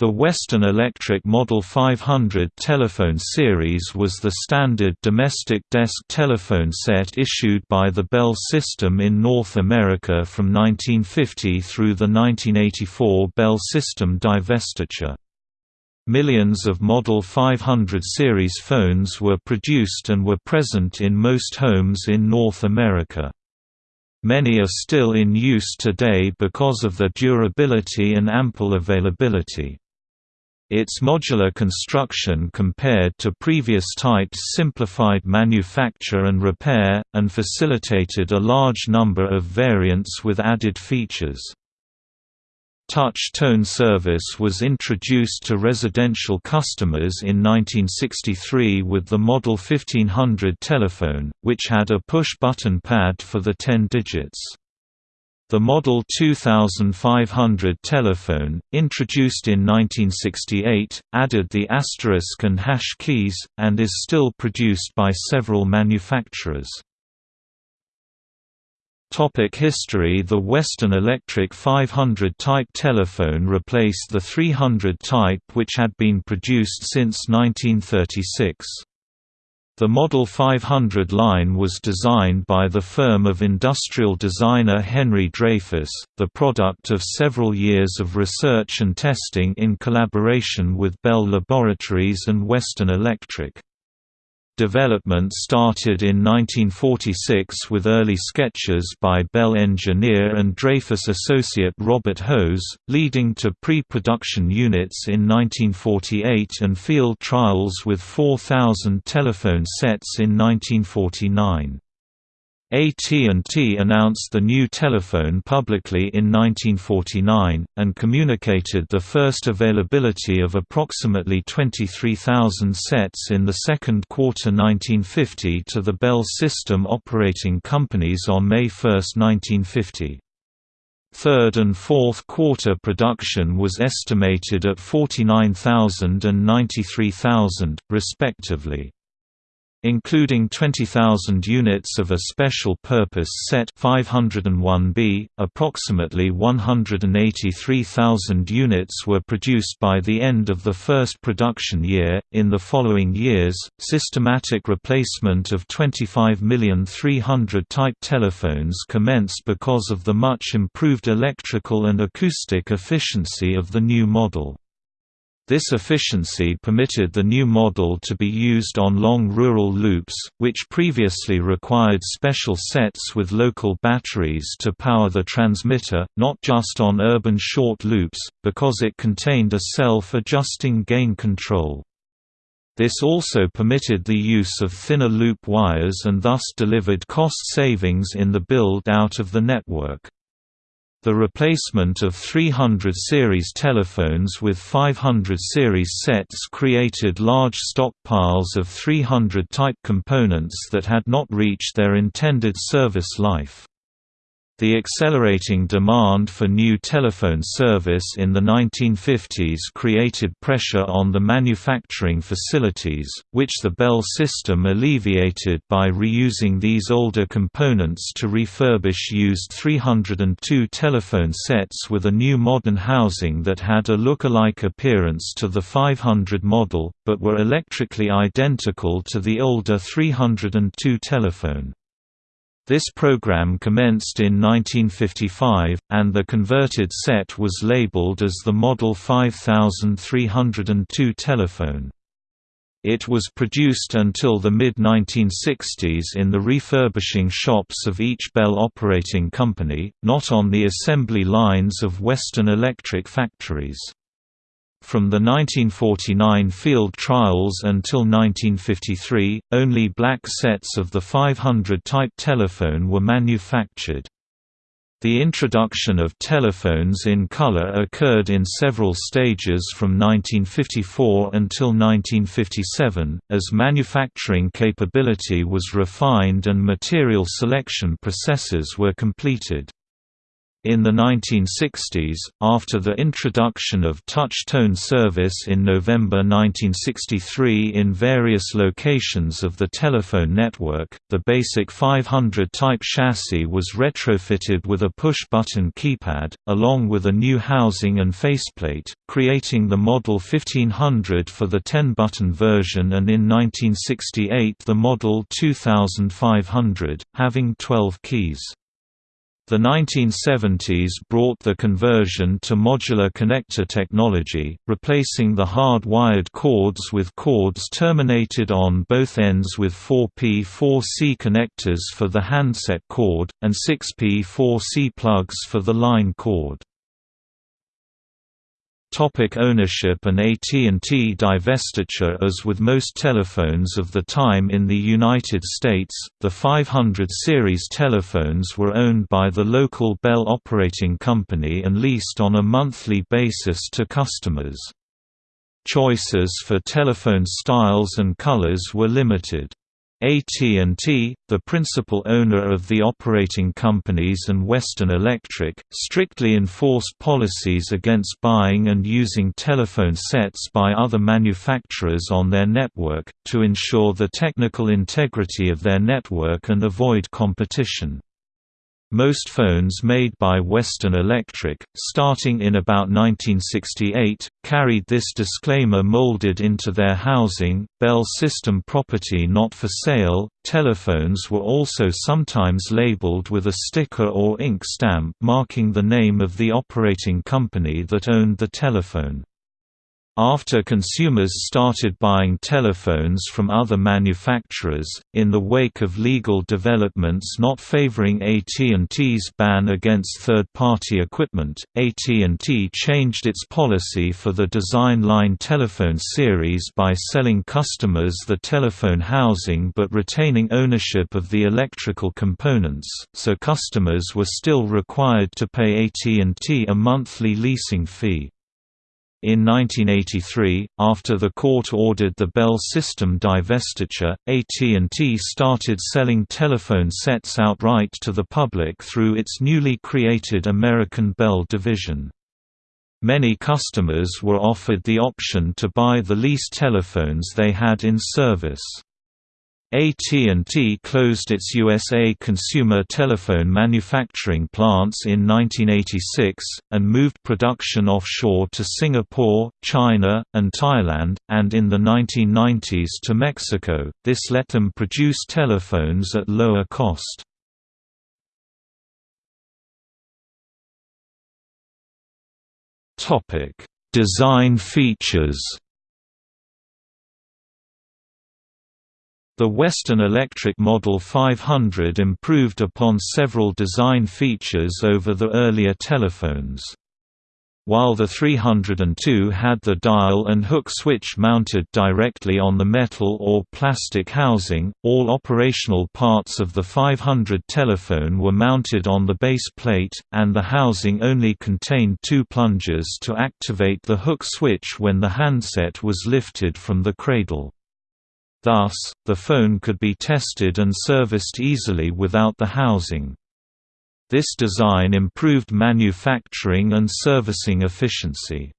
The Western Electric Model 500 telephone series was the standard domestic desk telephone set issued by the Bell system in North America from 1950 through the 1984 Bell system divestiture. Millions of Model 500 series phones were produced and were present in most homes in North America. Many are still in use today because of their durability and ample availability. Its modular construction compared to previous types simplified manufacture and repair, and facilitated a large number of variants with added features. Touch tone service was introduced to residential customers in 1963 with the Model 1500 telephone, which had a push-button pad for the 10 digits. The Model 2500 telephone, introduced in 1968, added the asterisk and hash keys, and is still produced by several manufacturers. Topic history The Western Electric 500 type telephone replaced the 300 type which had been produced since 1936. The Model 500 line was designed by the firm of industrial designer Henry Dreyfuss, the product of several years of research and testing in collaboration with Bell Laboratories and Western Electric. Development started in 1946 with early sketches by Bell engineer and Dreyfuss associate Robert Hose, leading to pre-production units in 1948 and field trials with 4,000 telephone sets in 1949. AT&T announced the new telephone publicly in 1949, and communicated the first availability of approximately 23,000 sets in the second quarter 1950 to the Bell system operating companies on May 1, 1950. Third and fourth quarter production was estimated at 49,000 and 93,000, respectively including 20,000 units of a special purpose set 501B. Approximately 183,000 units were produced by the end of the first production year. In the following years, systematic replacement of 25,300 type telephones commenced because of the much improved electrical and acoustic efficiency of the new model. This efficiency permitted the new model to be used on long rural loops, which previously required special sets with local batteries to power the transmitter, not just on urban short loops, because it contained a self-adjusting gain control. This also permitted the use of thinner loop wires and thus delivered cost savings in the build-out of the network. The replacement of 300 series telephones with 500 series sets created large stockpiles of 300 type components that had not reached their intended service life. The accelerating demand for new telephone service in the 1950s created pressure on the manufacturing facilities, which the Bell system alleviated by reusing these older components to refurbish used 302 telephone sets with a new modern housing that had a look-alike appearance to the 500 model, but were electrically identical to the older 302 telephone. This program commenced in 1955, and the converted set was labeled as the Model 5302 telephone. It was produced until the mid-1960s in the refurbishing shops of each Bell operating company, not on the assembly lines of Western Electric factories. From the 1949 field trials until 1953, only black sets of the 500 type telephone were manufactured. The introduction of telephones in color occurred in several stages from 1954 until 1957, as manufacturing capability was refined and material selection processes were completed. In the 1960s, after the introduction of touch-tone service in November 1963 in various locations of the telephone network, the basic 500-type chassis was retrofitted with a push-button keypad, along with a new housing and faceplate, creating the Model 1500 for the 10-button version and in 1968 the Model 2500, having 12 keys. The 1970s brought the conversion to modular connector technology, replacing the hard-wired cords with cords terminated on both ends with 4P4C connectors for the handset cord, and 6P4C plugs for the line cord. Topic ownership and AT&T divestiture As with most telephones of the time in the United States, the 500 series telephones were owned by the local Bell operating company and leased on a monthly basis to customers. Choices for telephone styles and colors were limited. AT&T, the principal owner of the operating companies and Western Electric, strictly enforced policies against buying and using telephone sets by other manufacturers on their network, to ensure the technical integrity of their network and avoid competition. Most phones made by Western Electric, starting in about 1968, carried this disclaimer molded into their housing, Bell System property not for sale. Telephones were also sometimes labeled with a sticker or ink stamp marking the name of the operating company that owned the telephone. After consumers started buying telephones from other manufacturers, in the wake of legal developments not favoring AT&T's ban against third-party equipment, AT&T changed its policy for the Design Line telephone series by selling customers the telephone housing but retaining ownership of the electrical components, so customers were still required to pay AT&T a monthly leasing fee. In 1983, after the court ordered the Bell system divestiture, AT&T started selling telephone sets outright to the public through its newly created American Bell division. Many customers were offered the option to buy the leased telephones they had in service. AT&T closed its USA consumer telephone manufacturing plants in 1986, and moved production offshore to Singapore, China, and Thailand, and in the 1990s to Mexico, this let them produce telephones at lower cost. Design features The Western Electric Model 500 improved upon several design features over the earlier telephones. While the 302 had the dial and hook switch mounted directly on the metal or plastic housing, all operational parts of the 500 telephone were mounted on the base plate, and the housing only contained two plungers to activate the hook switch when the handset was lifted from the cradle. Thus, the phone could be tested and serviced easily without the housing. This design improved manufacturing and servicing efficiency.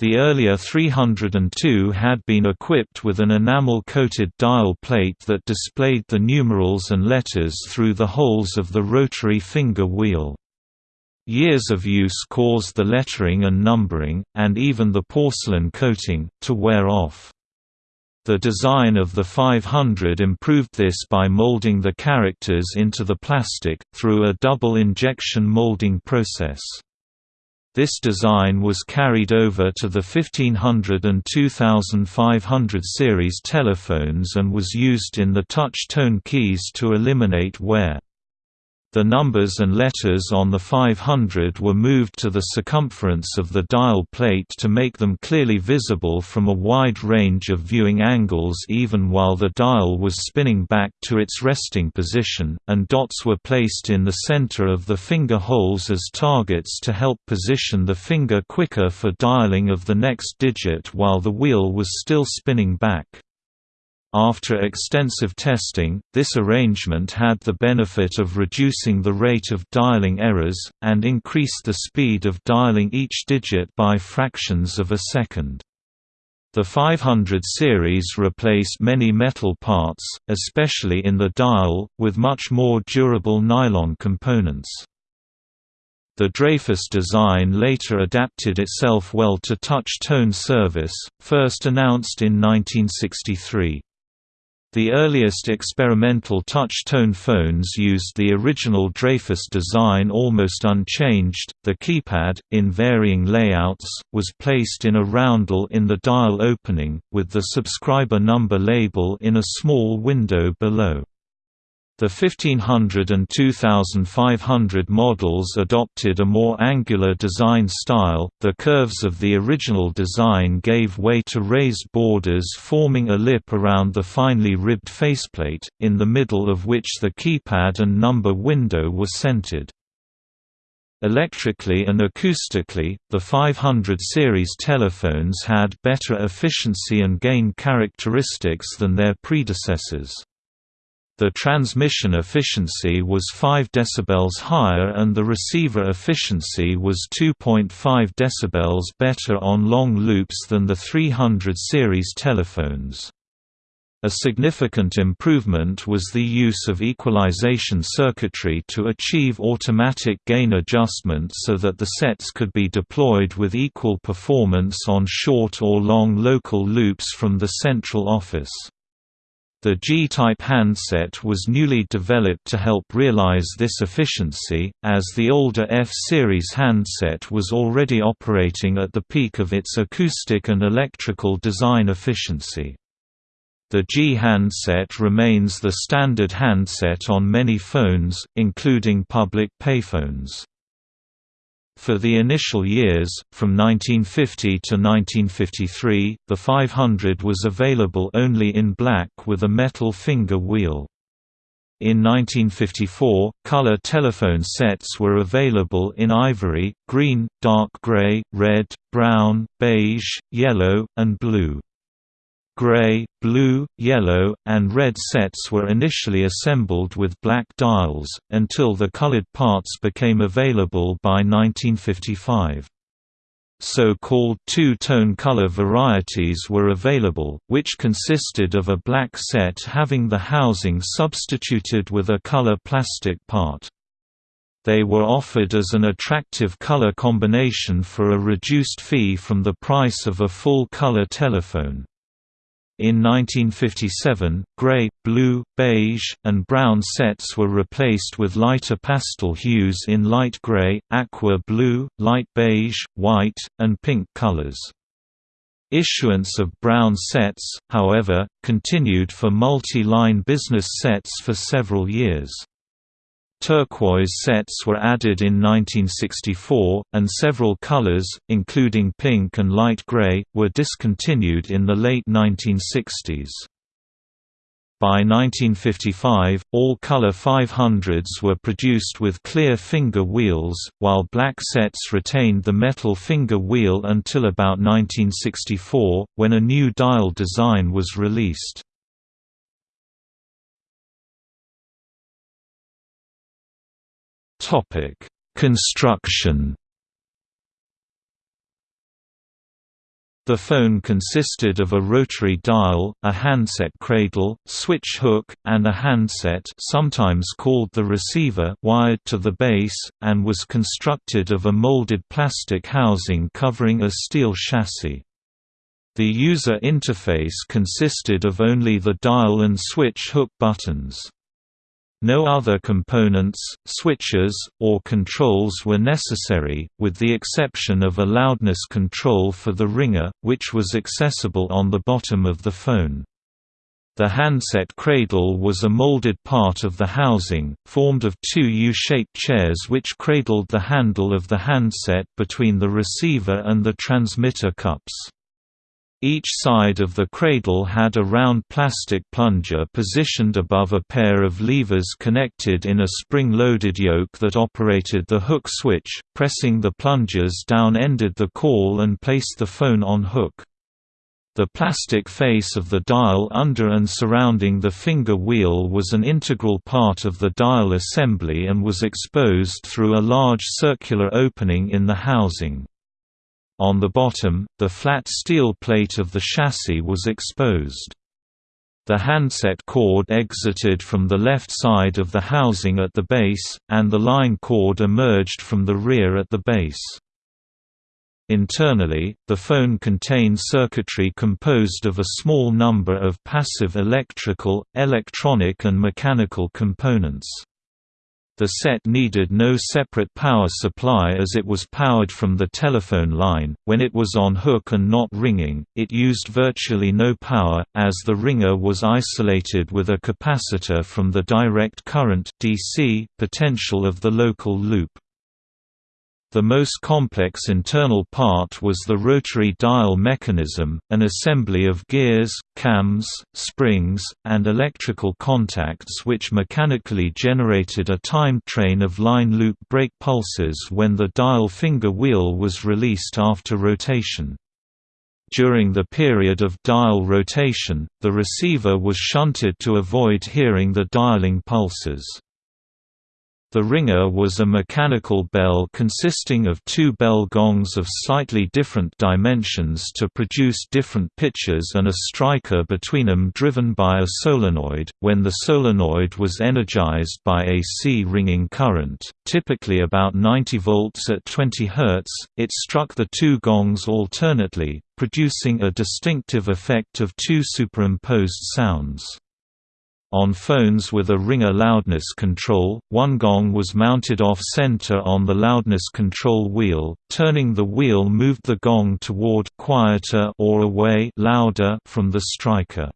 The earlier 302 had been equipped with an enamel-coated dial plate that displayed the numerals and letters through the holes of the rotary finger wheel. Years of use caused the lettering and numbering, and even the porcelain coating, to wear off. The design of the 500 improved this by molding the characters into the plastic, through a double injection molding process. This design was carried over to the 1500 and 2500 series telephones and was used in the touch-tone keys to eliminate wear. The numbers and letters on the 500 were moved to the circumference of the dial plate to make them clearly visible from a wide range of viewing angles even while the dial was spinning back to its resting position, and dots were placed in the center of the finger holes as targets to help position the finger quicker for dialing of the next digit while the wheel was still spinning back. After extensive testing, this arrangement had the benefit of reducing the rate of dialing errors, and increased the speed of dialing each digit by fractions of a second. The 500 series replaced many metal parts, especially in the dial, with much more durable nylon components. The Dreyfuss design later adapted itself well to touch-tone service, first announced in 1963. The earliest experimental touch-tone phones used the original Dreyfuss design almost unchanged. The keypad, in varying layouts, was placed in a roundel in the dial opening, with the subscriber number label in a small window below. The 1500 and 2500 models adopted a more angular design style. The curves of the original design gave way to raised borders forming a lip around the finely ribbed faceplate, in the middle of which the keypad and number window were centered. Electrically and acoustically, the 500 series telephones had better efficiency and gain characteristics than their predecessors. The transmission efficiency was 5 dB higher and the receiver efficiency was 2.5 dB better on long loops than the 300 series telephones. A significant improvement was the use of equalization circuitry to achieve automatic gain adjustment so that the sets could be deployed with equal performance on short or long local loops from the central office. The G-type handset was newly developed to help realize this efficiency, as the older F-series handset was already operating at the peak of its acoustic and electrical design efficiency. The G handset remains the standard handset on many phones, including public payphones. For the initial years, from 1950 to 1953, the 500 was available only in black with a metal finger wheel. In 1954, color telephone sets were available in ivory, green, dark gray, red, brown, beige, yellow, and blue. Gray, blue, yellow, and red sets were initially assembled with black dials, until the colored parts became available by 1955. So-called two-tone color varieties were available, which consisted of a black set having the housing substituted with a color plastic part. They were offered as an attractive color combination for a reduced fee from the price of a full-color telephone. In 1957, gray, blue, beige, and brown sets were replaced with lighter pastel hues in light gray, aqua blue, light beige, white, and pink colors. Issuance of brown sets, however, continued for multi-line business sets for several years. Turquoise sets were added in 1964, and several colors, including pink and light gray, were discontinued in the late 1960s. By 1955, all color 500s were produced with clear finger wheels, while black sets retained the metal finger wheel until about 1964, when a new dial design was released. Topic: Construction. The phone consisted of a rotary dial, a handset cradle, switch hook, and a handset sometimes called the receiver wired to the base, and was constructed of a molded plastic housing covering a steel chassis. The user interface consisted of only the dial and switch hook buttons. No other components, switches, or controls were necessary, with the exception of a loudness control for the ringer, which was accessible on the bottom of the phone. The handset cradle was a molded part of the housing, formed of two U-shaped chairs which cradled the handle of the handset between the receiver and the transmitter cups. Each side of the cradle had a round plastic plunger positioned above a pair of levers connected in a spring-loaded yoke that operated the hook switch. Pressing the plungers down ended the call and placed the phone on hook. The plastic face of the dial under and surrounding the finger wheel was an integral part of the dial assembly and was exposed through a large circular opening in the housing. On the bottom, the flat steel plate of the chassis was exposed. The handset cord exited from the left side of the housing at the base, and the line cord emerged from the rear at the base. Internally, the phone contained circuitry composed of a small number of passive electrical, electronic and mechanical components. The set needed no separate power supply as it was powered from the telephone line. When it was on hook and not ringing, it used virtually no power, as the ringer was isolated with a capacitor from the direct current DC potential of the local loop. The most complex internal part was the rotary dial mechanism, an assembly of gears, cams, springs, and electrical contacts which mechanically generated a timed train of line loop break pulses when the dial finger wheel was released after rotation. During the period of dial rotation, the receiver was shunted to avoid hearing the dialing pulses. The ringer was a mechanical bell consisting of two bell gongs of slightly different dimensions to produce different pitches and a striker between them driven by a solenoid. When the solenoid was energized by AC ringing current, typically about 90 volts at 20 Hz, it struck the two gongs alternately, producing a distinctive effect of two superimposed sounds. On phones with a ringer loudness control, one gong was mounted off-center on the loudness control wheel, turning the wheel moved the gong toward quieter or away louder from the striker.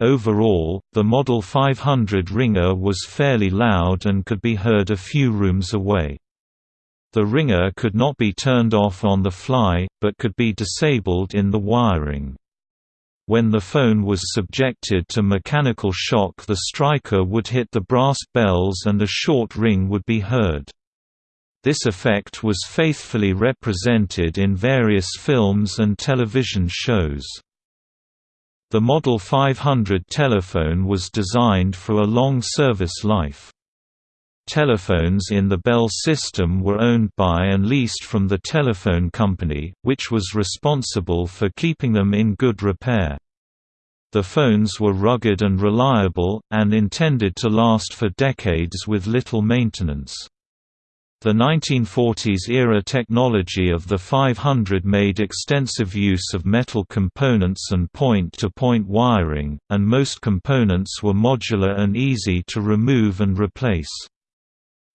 Overall, the Model 500 ringer was fairly loud and could be heard a few rooms away. The ringer could not be turned off on the fly, but could be disabled in the wiring. When the phone was subjected to mechanical shock the striker would hit the brass bells and a short ring would be heard. This effect was faithfully represented in various films and television shows. The Model 500 telephone was designed for a long service life. Telephones in the Bell system were owned by and leased from the telephone company, which was responsible for keeping them in good repair. The phones were rugged and reliable, and intended to last for decades with little maintenance. The 1940s-era technology of the 500 made extensive use of metal components and point-to-point -point wiring, and most components were modular and easy to remove and replace.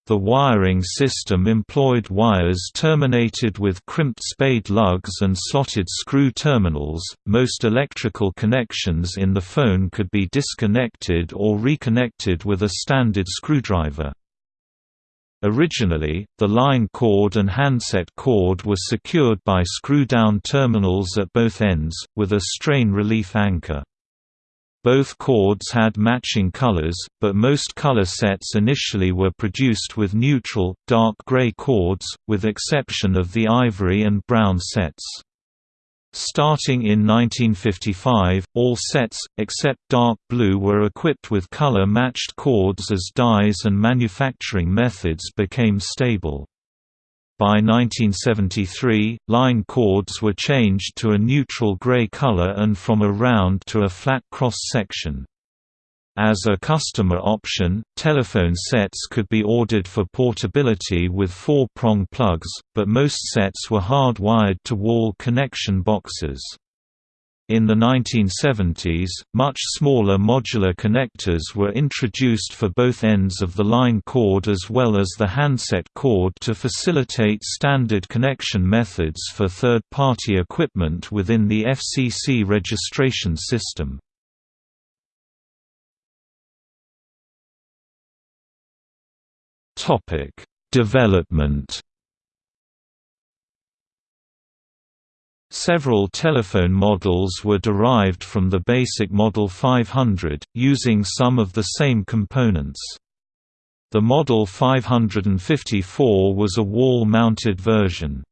The wiring system employed wires terminated with crimped spade lugs and slotted screw terminals. Most electrical connections in the phone could be disconnected or reconnected with a standard screwdriver. Originally, the line cord and handset cord were secured by screw-down terminals at both ends, with a strain relief anchor. Both cords had matching colors, but most color sets initially were produced with neutral, dark gray cords, with exception of the ivory and brown sets. Starting in 1955, all sets, except dark blue were equipped with color-matched cords as dies and manufacturing methods became stable. By 1973, line cords were changed to a neutral gray color and from a round to a flat cross-section. As a customer option, telephone sets could be ordered for portability with four-prong plugs, but most sets were hard-wired to wall connection boxes. In the 1970s, much smaller modular connectors were introduced for both ends of the line cord as well as the handset cord to facilitate standard connection methods for third-party equipment within the FCC registration system. Development Several telephone models were derived from the basic Model 500, using some of the same components. The Model 554 was a wall-mounted version.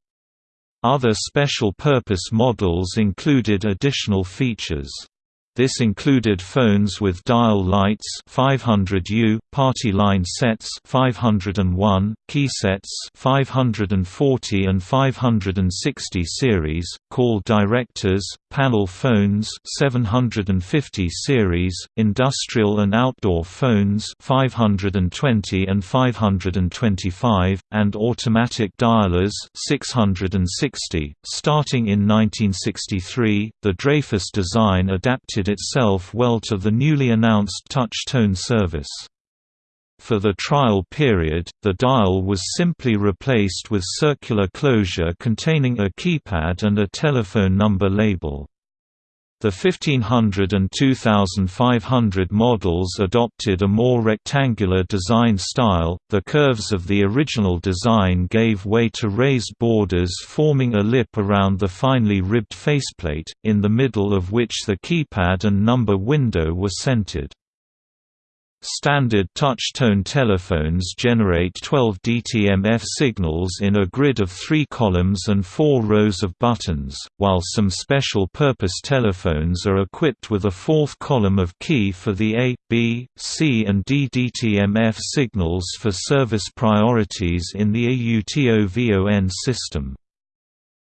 Other special-purpose models included additional features. This included phones with dial lights 500U, party line sets 501, key sets 540 and 560 series, call directors, panel phones 750 series, industrial and outdoor phones 520 and 525, and automatic dialers 660. Starting in 1963, the Dreyfuss design adapted itself well to the newly announced touch-tone service. For the trial period, the dial was simply replaced with circular closure containing a keypad and a telephone number label. The 1500 and 2500 models adopted a more rectangular design style. The curves of the original design gave way to raised borders forming a lip around the finely ribbed faceplate, in the middle of which the keypad and number window were centered. Standard touch-tone telephones generate 12 DTMF signals in a grid of three columns and four rows of buttons, while some special-purpose telephones are equipped with a fourth column of key for the A, B, C and D DTMF signals for service priorities in the AUTOVON system.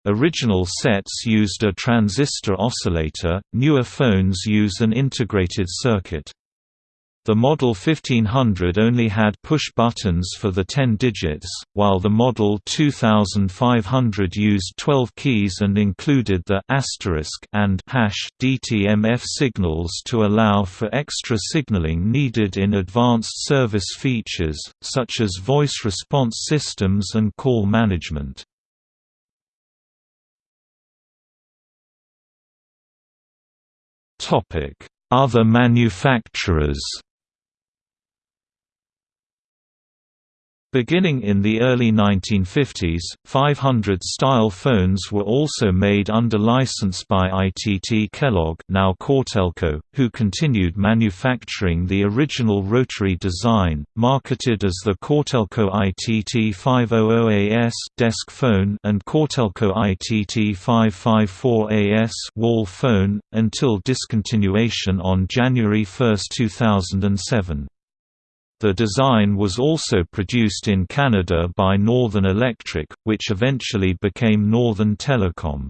Original sets used a transistor oscillator, newer phones use an integrated circuit. The Model 1500 only had push buttons for the 10 digits, while the Model 2500 used 12 keys and included the asterisk and hash DTMF signals to allow for extra signaling needed in advanced service features, such as voice response systems and call management. Other manufacturers Beginning in the early 1950s, 500-style phones were also made under license by ITT Kellogg now Cortelco, who continued manufacturing the original rotary design, marketed as the Cortelco ITT 500AS desk phone and Cortelco ITT 554AS wall phone, until discontinuation on January 1, 2007. The design was also produced in Canada by Northern Electric, which eventually became Northern Telecom.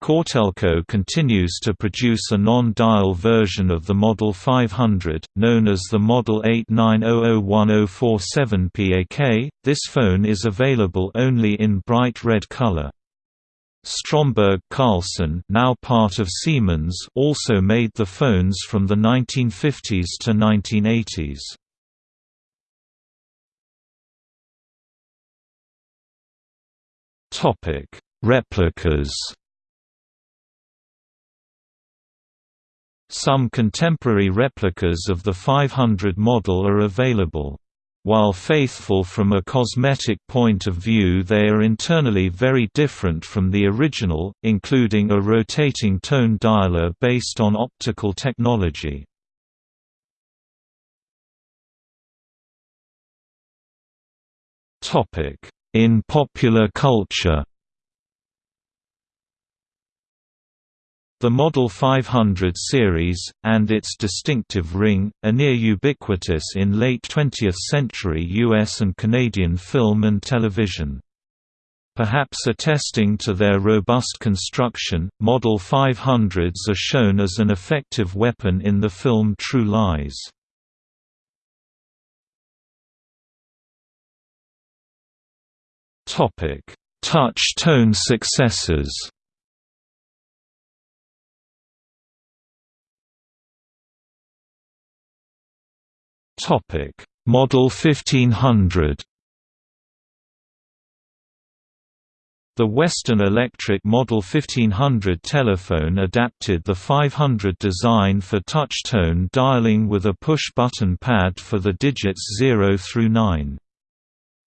Cortelco continues to produce a non-dial version of the Model 500, known as the Model 89001047 PAK. This phone is available only in bright red color. Stromberg Carlson now part of Siemens also made the phones from the 1950s to 1980s. Topic: Replicas. Some contemporary replicas of the 500 model are available. While faithful from a cosmetic point of view they are internally very different from the original, including a rotating tone dialer based on optical technology. In popular culture The Model 500 series, and its distinctive ring, are near ubiquitous in late 20th century US and Canadian film and television. Perhaps attesting to their robust construction, Model 500s are shown as an effective weapon in the film True Lies. Topic: Touch tone successors. Topic: Model 1500. The Western Electric Model 1500 telephone adapted the 500 design for touch-tone dialing with a push-button pad for the digits 0 through 9.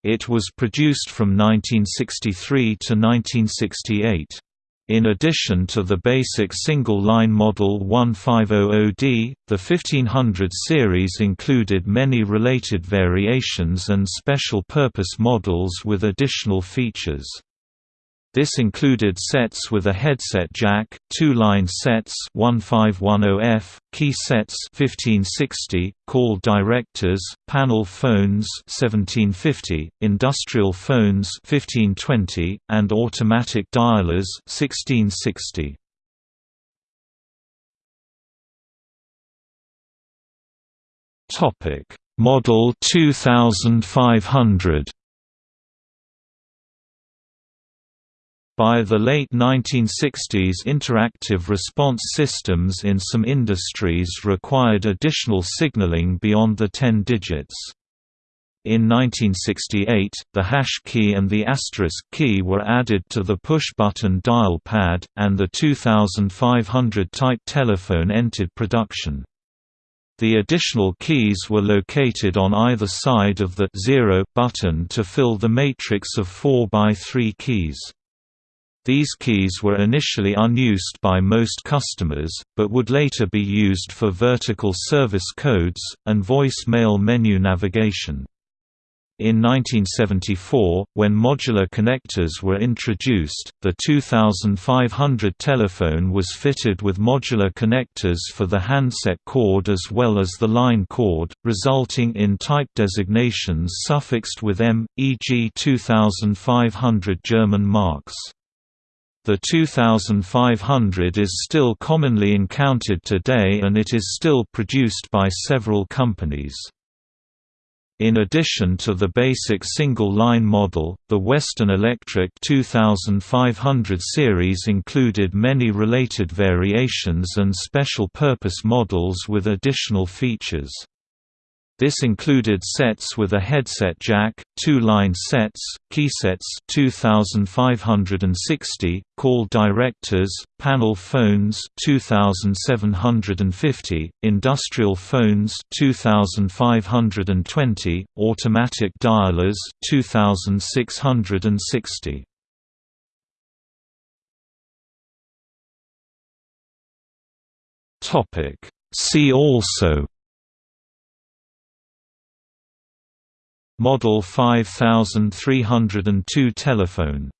It was produced from 1963 to 1968. In addition to the basic single-line model 1500D, the 1500 series included many related variations and special-purpose models with additional features. This included sets with a headset jack, two-line sets 1510F, key sets 1560, call directors, panel phones 1750, industrial phones 1520, and automatic dialers 1660. Topic: Model 2500 By the late 1960s interactive response systems in some industries required additional signaling beyond the 10 digits. In 1968, the hash key and the asterisk key were added to the push-button dial pad, and the 2500 type telephone entered production. The additional keys were located on either side of the 0 button to fill the matrix of 4 by 3 keys. These keys were initially unused by most customers, but would later be used for vertical service codes, and voice-mail menu navigation. In 1974, when modular connectors were introduced, the 2500 telephone was fitted with modular connectors for the handset cord as well as the line cord, resulting in type designations suffixed with M, e.g. 2500 German marks. The 2500 is still commonly encountered today and it is still produced by several companies. In addition to the basic single-line model, the Western Electric 2500 series included many related variations and special-purpose models with additional features. This included sets with a headset jack, two-line sets, keysets 2560, call directors, panel phones 2750, industrial phones 2520, automatic dialers 2660. Topic See also Model 5302 telephone